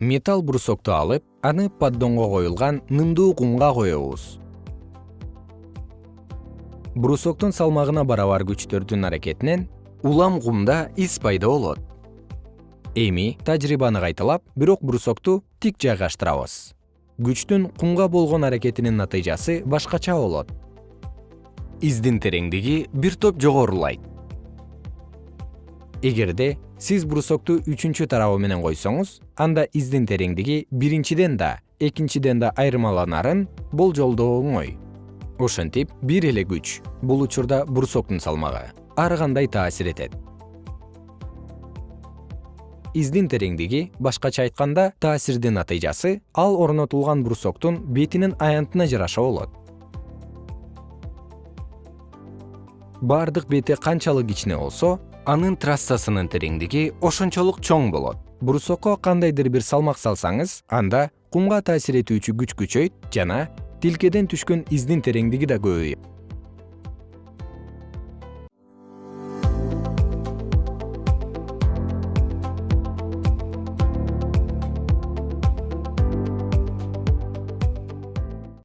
металл брусокту алып аны поддонго коюлган нымдуу кумга коебуз. Брусоктун салмагына барабар күчтөрдүн аракетинен улам кумда из пайда болот. Эми тажрыйбаны кайталап бирок брусокту тик жайгаштырабыз. Күчтүн кумга болгон аракетинин натыйжасы башкача болот. Издин тереңдиги бир топ жогорулайт эгерде сиз брусокту үчүнчү тарабы менен койсоңуз анда издин тереңдиги биринчиден да экинчиден да айырмаланарын болжолдоо оңой. Ошентип бир эле күч бул учурда брусоктун салмагы ар кандай таасир этет. Издин тереңдиги башкача айтканда таасирдин натыйжасы ал орнотулган брусоктун бетинин аянтына жараша болот. Бардык бети канчалык кичине болсо анын трассасынын тереңдиги ошончолук чоң болот. Брусокко кандайдыр бир салмак салсаңыз анда кумга таасир этүүчү күч күчөйт жана тилкеден түшкөн издин тереңдиги да көбөйөт